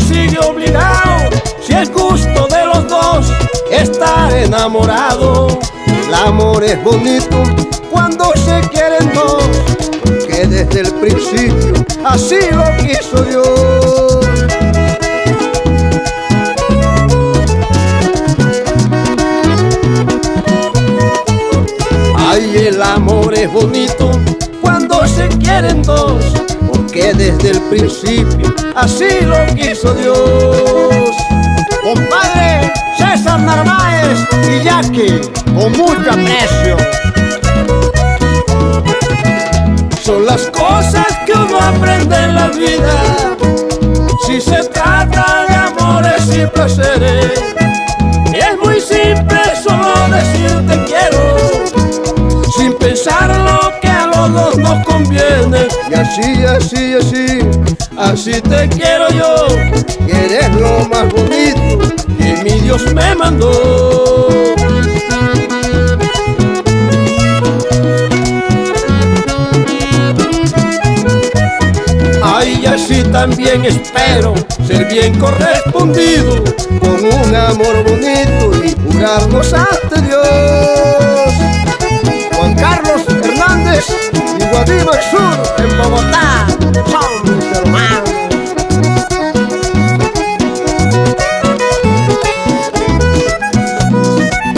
sigue obligado, si es gusto de los dos estar enamorado. El amor es bonito cuando se quieren dos, que desde el principio así lo quiso Dios. Desde el principio así lo quiso Dios. Compadre César Narváez y Jackie, con mucho aprecio. Son las cosas que uno aprende en la vida, si se trata de amores y placeres. Es muy simple solo decir te quiero, sin pensar lo que a los dos nos conviene. Así, así, así, Así te quiero yo, y eres lo más bonito. que mi Dios me mandó. Ay, así también espero ser bien correspondido. con un amor bonito y jurarnos ante Dios. Juan Carlos Hernández y en Bogotá. Son mis hermanos.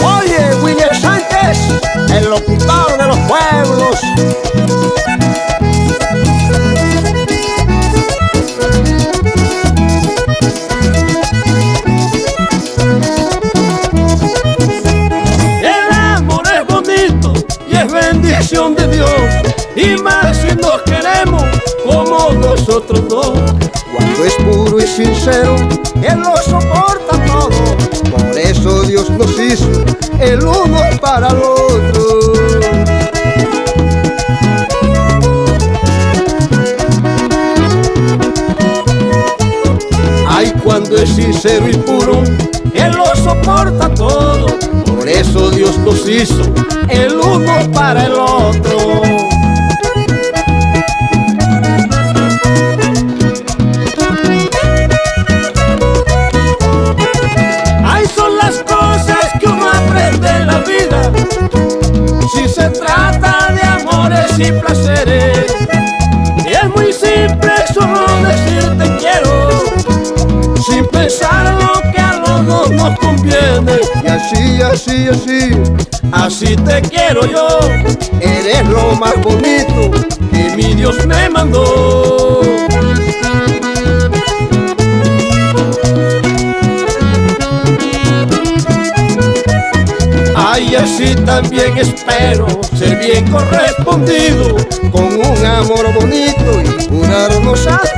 Oye, William Sánchez, el locutor de los pueblos. El amor es bonito y es bendición de Dios. Y más si nos como nosotros dos. Cuando es puro y sincero, Él lo soporta todo. por eso Dios nos hizo el uno para el otro. Ay, cuando es sincero y puro, Él lo soporta todo. Por eso Dios nos hizo el uno para el otro. Se trata de amores y placeres, y es muy simple solo decir te quiero, sin pensar lo que a los dos nos conviene. Y así, así, así, Así te quiero yo, eres lo más bonito. que mi Dios me mandó. Así también espero ser bien correspondido. con un amor bonito y jurarnos ante